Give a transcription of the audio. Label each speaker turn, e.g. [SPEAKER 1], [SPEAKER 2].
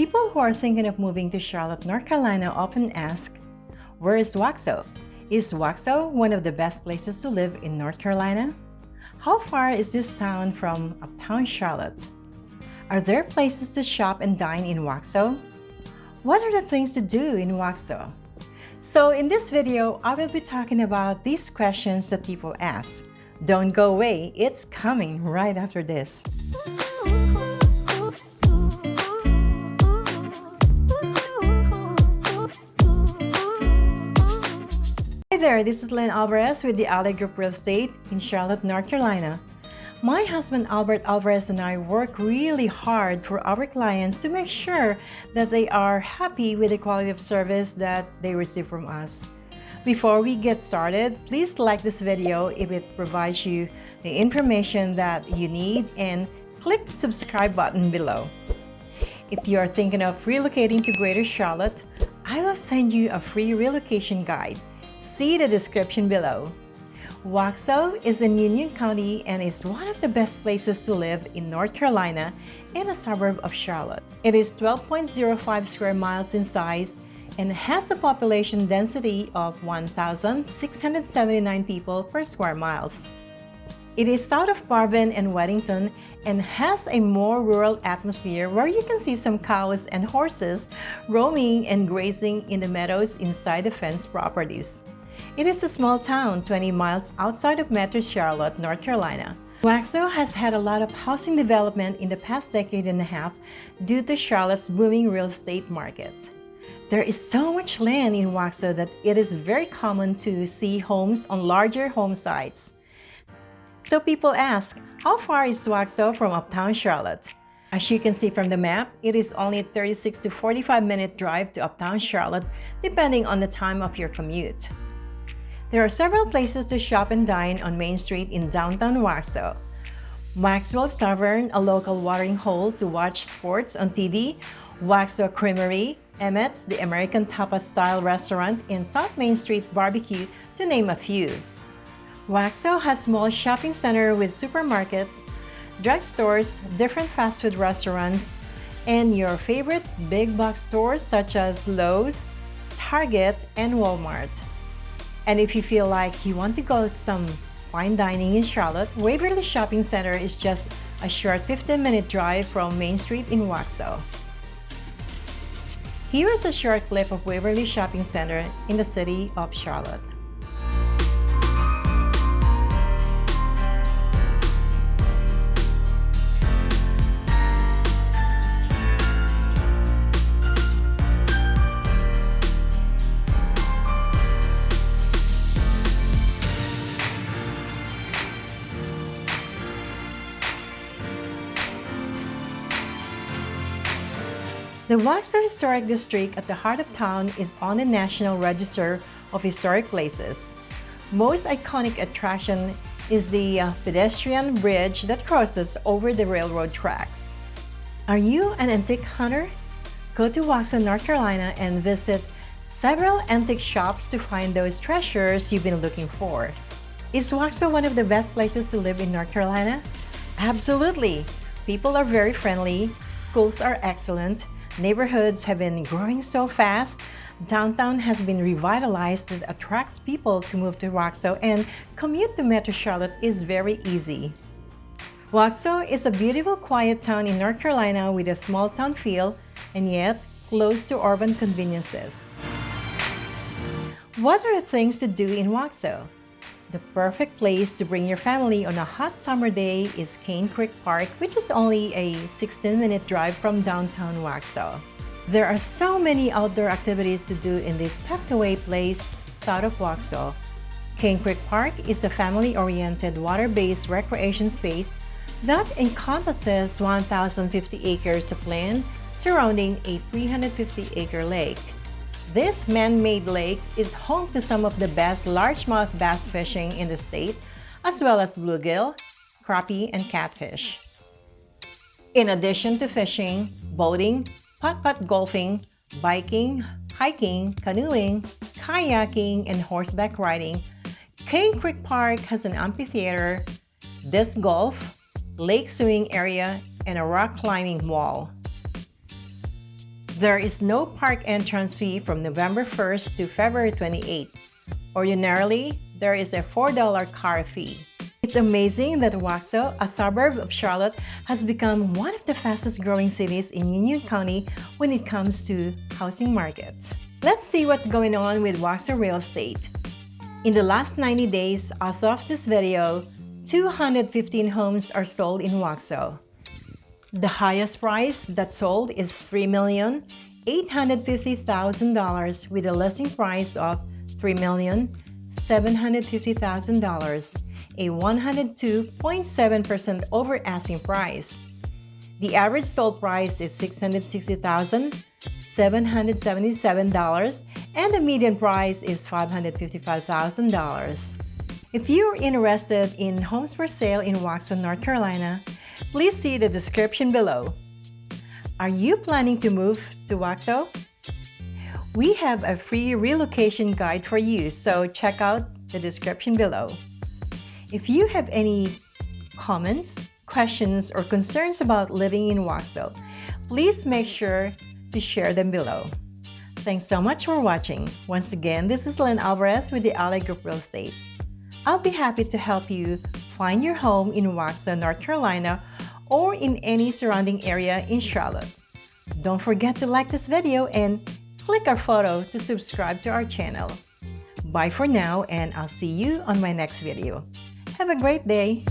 [SPEAKER 1] People who are thinking of moving to Charlotte, North Carolina often ask, where is Waxhaw? Is Waxhaw one of the best places to live in North Carolina? How far is this town from uptown Charlotte? Are there places to shop and dine in Waxhaw? What are the things to do in Waxhaw? So in this video, I will be talking about these questions that people ask. Don't go away, it's coming right after this. There, this is Lynn Alvarez with the Alley Group Real Estate in Charlotte, North Carolina. My husband Albert Alvarez and I work really hard for our clients to make sure that they are happy with the quality of service that they receive from us. Before we get started, please like this video if it provides you the information that you need and click the subscribe button below. If you are thinking of relocating to Greater Charlotte, I will send you a free relocation guide See the description below. Waxhaw is in Union County and is one of the best places to live in North Carolina in a suburb of Charlotte. It is 12.05 square miles in size and has a population density of 1,679 people per square miles. It is south of Marvin and Weddington and has a more rural atmosphere where you can see some cows and horses roaming and grazing in the meadows inside the fenced properties. It is a small town 20 miles outside of Metro Charlotte, North Carolina. Waxhaw has had a lot of housing development in the past decade and a half due to Charlotte's booming real estate market. There is so much land in Waxhaw that it is very common to see homes on larger home sites. So people ask, how far is Waxhaw from uptown Charlotte? As you can see from the map, it is only a 36 to 45 minute drive to uptown Charlotte depending on the time of your commute. There are several places to shop and dine on Main Street in downtown Waxhaw. Maxwell's Tavern, a local watering hole to watch sports on TV, Waxhaw Creamery, Emmett's, the American Tapas-style restaurant in South Main Street Barbecue, to name a few. Waxhaw has small shopping center with supermarkets, drugstores, different fast food restaurants, and your favorite big box stores such as Lowe's, Target, and Walmart. And if you feel like you want to go some fine dining in Charlotte, Waverly Shopping Center is just a short 15-minute drive from Main Street in Waxhaw. Here is a short clip of Waverly Shopping Center in the city of Charlotte. The Waxhaw Historic District at the heart of town is on the National Register of Historic Places. Most iconic attraction is the uh, pedestrian bridge that crosses over the railroad tracks. Are you an antique hunter? Go to Waxhaw, North Carolina and visit several antique shops to find those treasures you've been looking for. Is Waxhaw one of the best places to live in North Carolina? Absolutely! People are very friendly, schools are excellent, Neighborhoods have been growing so fast. Downtown has been revitalized that attracts people to move to Waxhaw and commute to Metro Charlotte is very easy. Waxhaw is a beautiful quiet town in North Carolina with a small town feel and yet close to urban conveniences. What are the things to do in Waxhaw? The perfect place to bring your family on a hot summer day is Cane Creek Park, which is only a 16-minute drive from downtown Waxhaw. There are so many outdoor activities to do in this tucked-away place south of Waxhaw. Cane Creek Park is a family-oriented water-based recreation space that encompasses 1,050 acres of land surrounding a 350-acre lake. This man-made lake is home to some of the best largemouth bass fishing in the state, as well as bluegill, crappie, and catfish. In addition to fishing, boating, putt-putt golfing, biking, hiking, canoeing, kayaking, and horseback riding, Cane Creek Park has an amphitheater, disc golf, lake swimming area, and a rock climbing wall. There is no park entrance fee from November 1st to February 28th. Ordinarily, there is a $4 car fee. It's amazing that Waxhaw, a suburb of Charlotte, has become one of the fastest growing cities in Union County when it comes to housing markets. Let's see what's going on with Waxhaw Real Estate. In the last 90 days, as of this video, 215 homes are sold in Waxhaw. The highest price that sold is $3,850,000 with a listing price of $3,750,000, a 102.7% over asking price. The average sold price is $660,777 and the median price is $555,000. If you're interested in homes for sale in Waxhaw, North Carolina, please see the description below. Are you planning to move to Waxhaw? We have a free relocation guide for you, so check out the description below. If you have any comments, questions, or concerns about living in Waxhaw, please make sure to share them below. Thanks so much for watching. Once again, this is Lynn Alvarez with the Alley Group Real Estate. I'll be happy to help you find your home in Waxhaw, North Carolina or in any surrounding area in Charlotte. Don't forget to like this video and click our photo to subscribe to our channel. Bye for now and I'll see you on my next video. Have a great day!